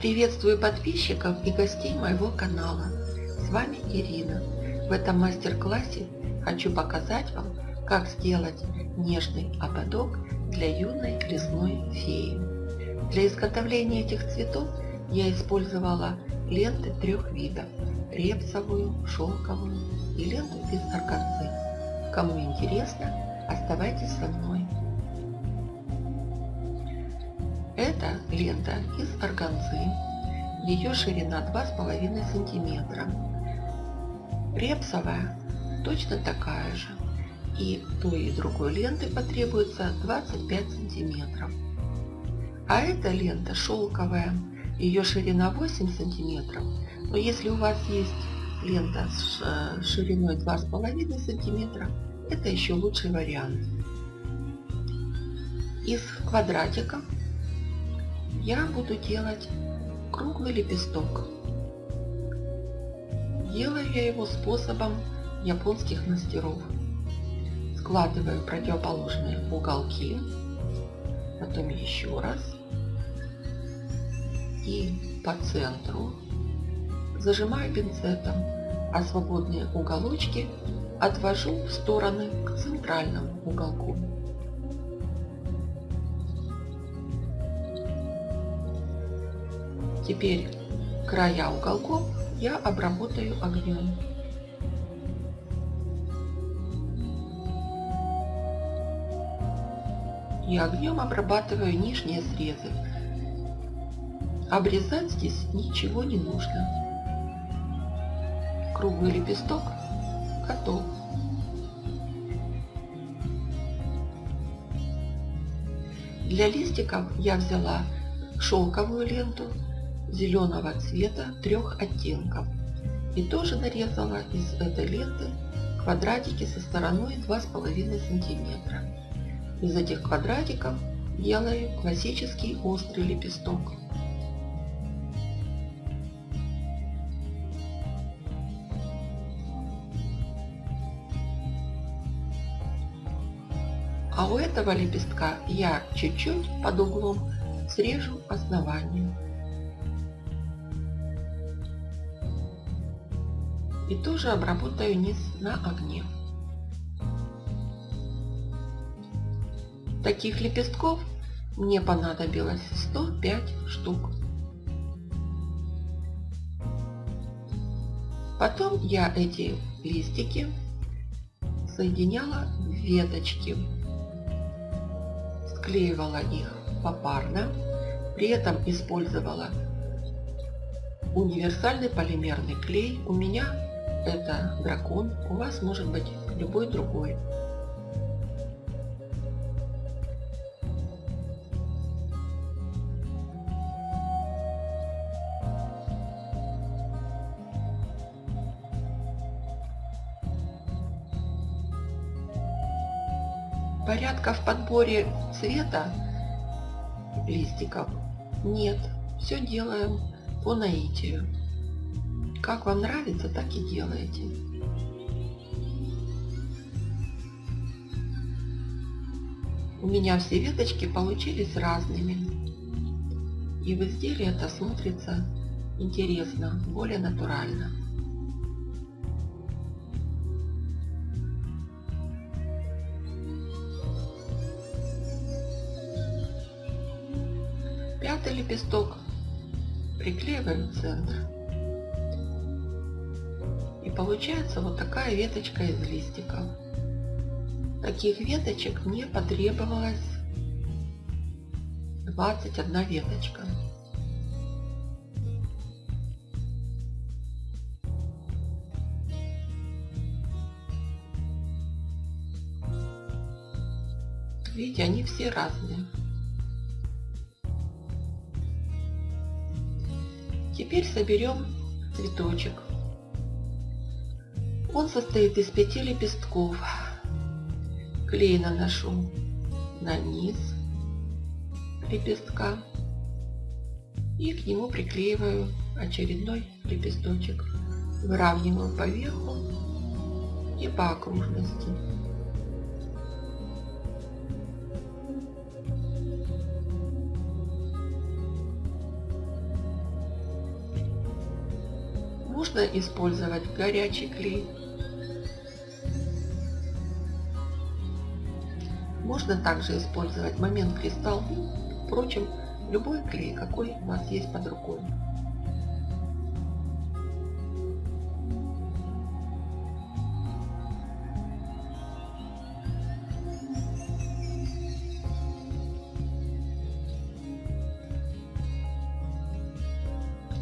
Приветствую подписчиков и гостей моего канала. С вами Ирина. В этом мастер-классе хочу показать вам, как сделать нежный ободок для юной лесной феи. Для изготовления этих цветов я использовала ленты трех видов – репсовую, шелковую и ленту из органзы. Кому интересно, оставайтесь со мной. Это лента из органзы. Ее ширина 2,5 сантиметра. Репсовая точно такая же. И той и другой ленты потребуется 25 сантиметров. А эта лента шелковая. Ее ширина 8 сантиметров. Но если у вас есть лента с э, шириной 2,5 сантиметра, это еще лучший вариант. Из квадратиков я буду делать круглый лепесток. Делаю я его способом японских мастеров. Складываю противоположные уголки, потом еще раз и по центру зажимаю пинцетом, а свободные уголочки отвожу в стороны к центральному уголку. Теперь края уголков я обработаю огнем. И огнем обрабатываю нижние срезы. Обрезать здесь ничего не нужно. Круглый лепесток готов. Для листиков я взяла шелковую ленту зеленого цвета трех оттенков. И тоже нарезала из этой ленты квадратики со стороной 2,5 сантиметра. Из этих квадратиков делаю классический острый лепесток. А у этого лепестка я чуть-чуть под углом срежу основание. И тоже обработаю низ на огне. Таких лепестков мне понадобилось 105 штук. Потом я эти листики соединяла в веточки, склеивала их попарно, при этом использовала универсальный полимерный клей. У меня это дракон, у вас может быть любой другой. Порядка в подборе цвета листиков нет. Все делаем по наитию. Как вам нравится, так и делайте. У меня все веточки получились разными. И в изделии это смотрится интересно, более натурально. Пятый лепесток приклеиваем в центр. И получается вот такая веточка из листиков. Таких веточек мне потребовалось 21 веточка. Видите, они все разные. Теперь соберем цветочек. Он состоит из пяти лепестков. Клей наношу на низ лепестка и к нему приклеиваю очередной лепесточек. Выравниваю по верху и по окружности. Можно использовать горячий клей. Можно также использовать момент кристалл. Впрочем, любой клей, какой у вас есть под рукой.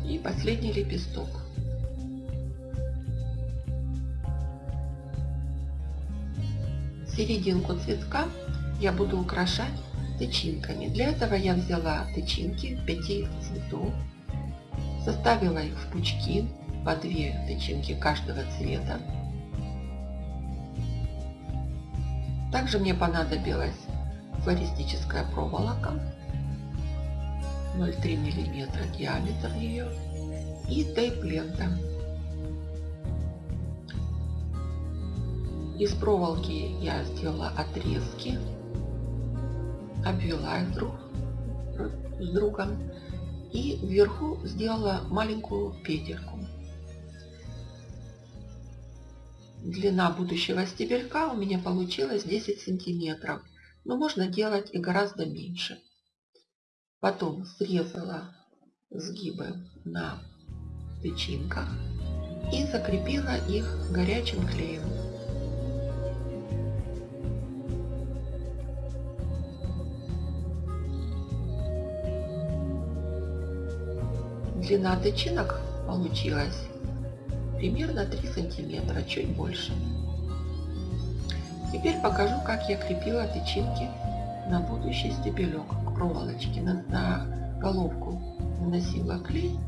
И последний лепесток. Серединку цветка я буду украшать тычинками. Для этого я взяла тычинки 5 цветов, составила их в пучки по 2 тычинки каждого цвета. Также мне понадобилась флористическая проволока 0,3 мм диаметр ее и тейп-лента. Из проволоки я сделала отрезки, обвела их друг с другом и вверху сделала маленькую петельку. Длина будущего стебелька у меня получилась 10 сантиметров, но можно делать и гораздо меньше. Потом срезала сгибы на тычинках и закрепила их горячим клеем. Длина тычинок получилась примерно 3 сантиметра, чуть больше. Теперь покажу, как я крепила тычинки на будущий стебелек к проволочке. На, на головку наносила клей,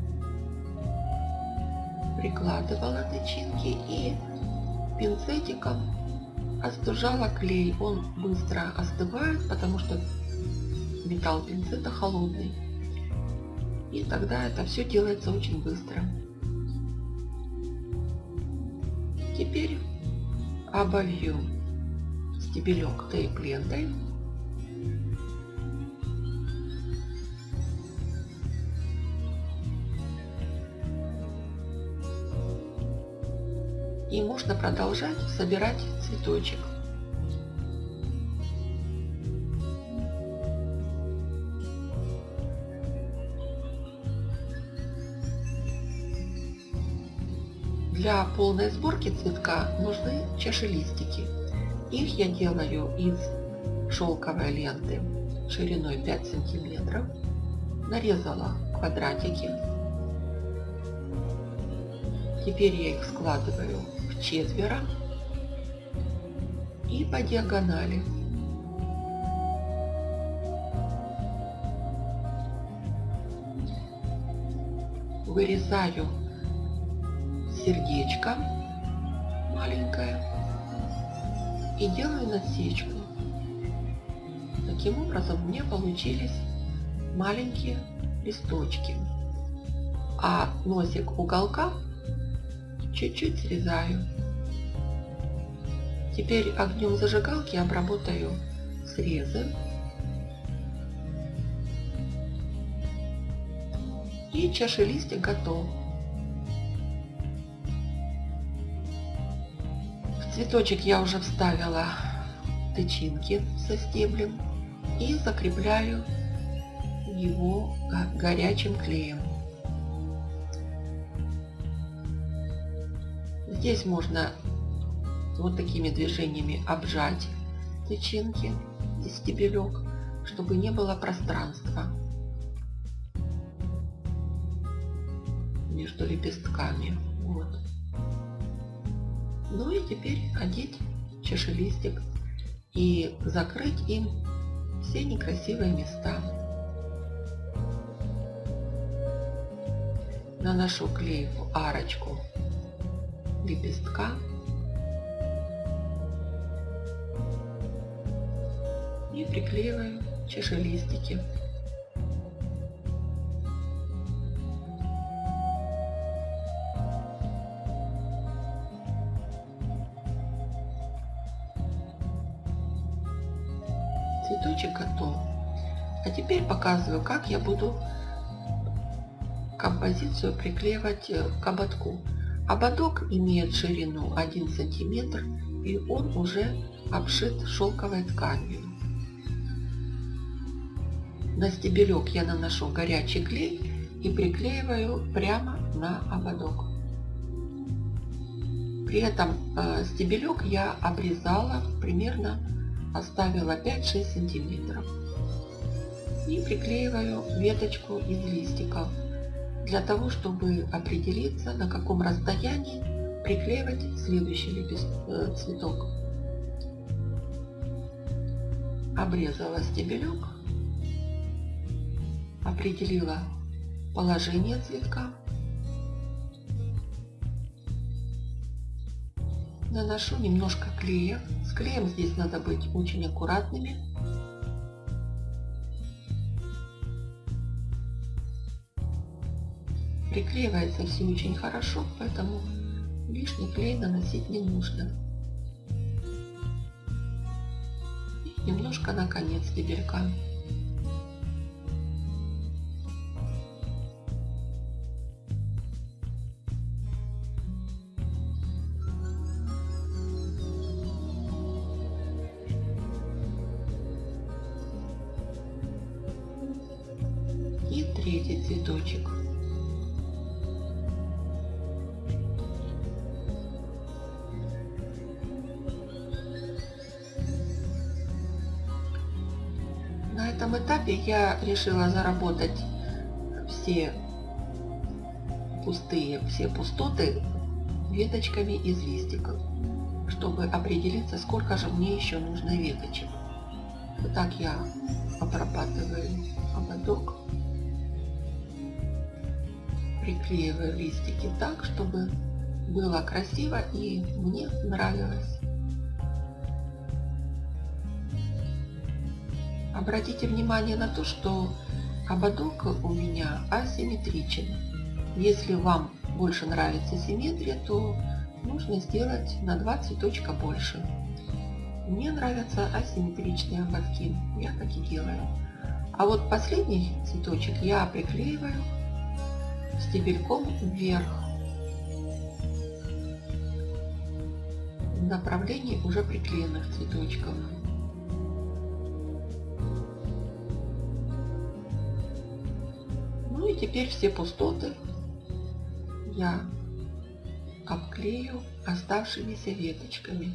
прикладывала тычинки и пинцетиком остужала клей. Он быстро остывает, потому что металл пинцета холодный. И тогда это все делается очень быстро. Теперь обовью стебелек тейп-лентой. И можно продолжать собирать цветочек. Для полной сборки цветка нужны чашелистики. Их я делаю из шелковой ленты шириной 5 сантиметров. Нарезала квадратики. Теперь я их складываю в четверо и по диагонали. Вырезаю сердечко маленькое и делаю насечку. Таким образом меня получились маленькие листочки. А носик уголка чуть-чуть срезаю. Теперь огнем зажигалки обработаю срезы. И чашелистик готов. Цветочек я уже вставила тычинки со стеблем и закрепляю его горячим клеем. Здесь можно вот такими движениями обжать тычинки и стебелек, чтобы не было пространства между лепестками. Вот. Ну и теперь одеть чашелистик и закрыть им все некрасивые места. Наношу клей в арочку лепестка и приклеиваю чашелистики. цветочек показываю, как я буду композицию приклеивать к ободку. Ободок имеет ширину 1 сантиметр и он уже обшит шелковой тканью. На стебелек я наношу горячий клей и приклеиваю прямо на ободок. При этом э, стебелек я обрезала примерно, оставила 5-6 сантиметров. И приклеиваю веточку из листиков для того, чтобы определиться, на каком расстоянии приклеивать следующий лепест... Э, цветок. Обрезала стебелек, определила положение цветка. Наношу немножко клея. С клеем здесь надо быть очень аккуратными. Приклеивается все очень хорошо, поэтому лишний клей наносить не нужно. И немножко на конец стебелька. И третий цветочек. Я решила заработать все пустые, все пустоты веточками из листиков, чтобы определиться, сколько же мне еще нужно веточек. Вот так я обрабатываю ободок, приклеиваю листики так, чтобы было красиво и мне нравилось. Обратите внимание на то, что ободок у меня асимметричен. Если вам больше нравится симметрия, то нужно сделать на 2 цветочка больше. Мне нравятся асимметричные ободки, я так и делаю. А вот последний цветочек я приклеиваю стебельком вверх в направлении уже приклеенных цветочков. Теперь все пустоты я обклею оставшимися веточками.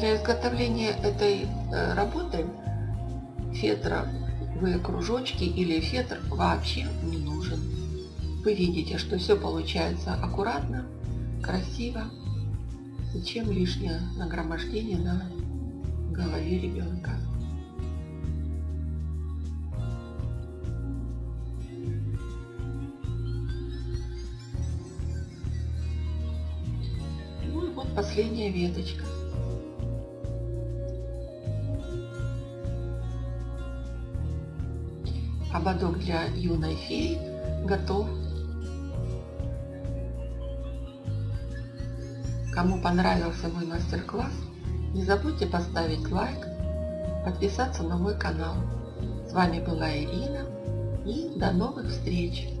Для изготовления этой э, работы фетровые кружочки или фетр вообще не нужен. Вы видите, что все получается аккуратно, красиво. Зачем лишнее нагромождение на голове ребенка? Ну и вот последняя веточка. Ободок для юной феи готов. Кому понравился мой мастер-класс, не забудьте поставить лайк, подписаться на мой канал. С вами была Ирина и до новых встреч!